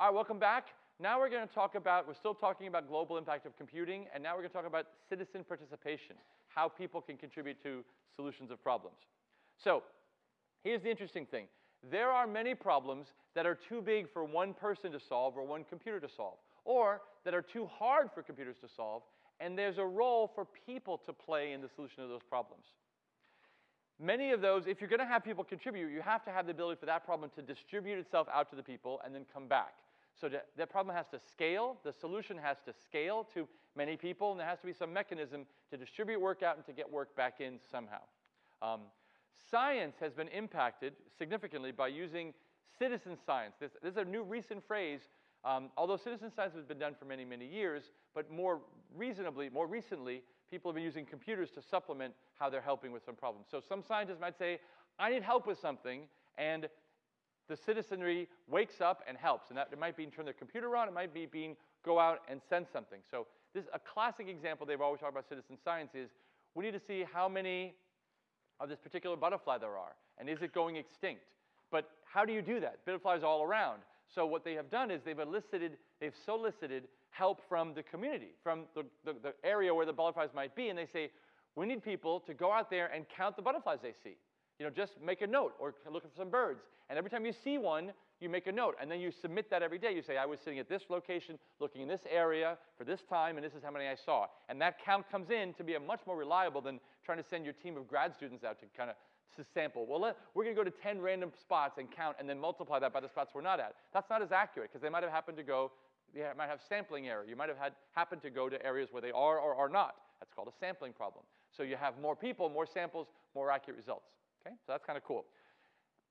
All right, welcome back. Now we're going to talk about, we're still talking about global impact of computing, and now we're going to talk about citizen participation, how people can contribute to solutions of problems. So here's the interesting thing. There are many problems that are too big for one person to solve or one computer to solve, or that are too hard for computers to solve, and there's a role for people to play in the solution of those problems. Many of those, if you're going to have people contribute, you have to have the ability for that problem to distribute itself out to the people and then come back. So that problem has to scale, the solution has to scale to many people, and there has to be some mechanism to distribute work out and to get work back in somehow. Um, science has been impacted significantly by using citizen science. This, this is a new recent phrase, um, although citizen science has been done for many, many years, but more reasonably, more recently, people have been using computers to supplement how they're helping with some problems. So some scientists might say, I need help with something, and the citizenry wakes up and helps. And that it might be turn their computer on, it might be being go out and send something. So this is a classic example they've always talked about citizen science is we need to see how many of this particular butterfly there are, and is it going extinct? But how do you do that? Butterflies all around. So what they have done is they've elicited, they've solicited help from the community, from the, the, the area where the butterflies might be, and they say, we need people to go out there and count the butterflies they see. You know, just make a note or look for some birds. And every time you see one, you make a note. And then you submit that every day. You say, I was sitting at this location, looking in this area for this time, and this is how many I saw. And that count comes in to be a much more reliable than trying to send your team of grad students out to kind of to sample. Well, let, we're going to go to 10 random spots and count and then multiply that by the spots we're not at. That's not as accurate because they might have happened to go, they might have sampling error. You might have had happened to go to areas where they are or are not. That's called a sampling problem. So you have more people, more samples, more accurate results. Okay, so that's kind of cool.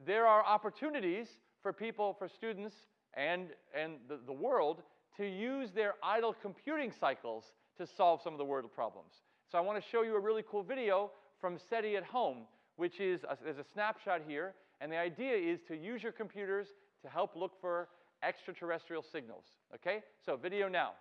There are opportunities for people, for students, and, and the, the world to use their idle computing cycles to solve some of the world problems. So I want to show you a really cool video from SETI at home, which is, a, there's a snapshot here, and the idea is to use your computers to help look for extraterrestrial signals. Okay? So video now.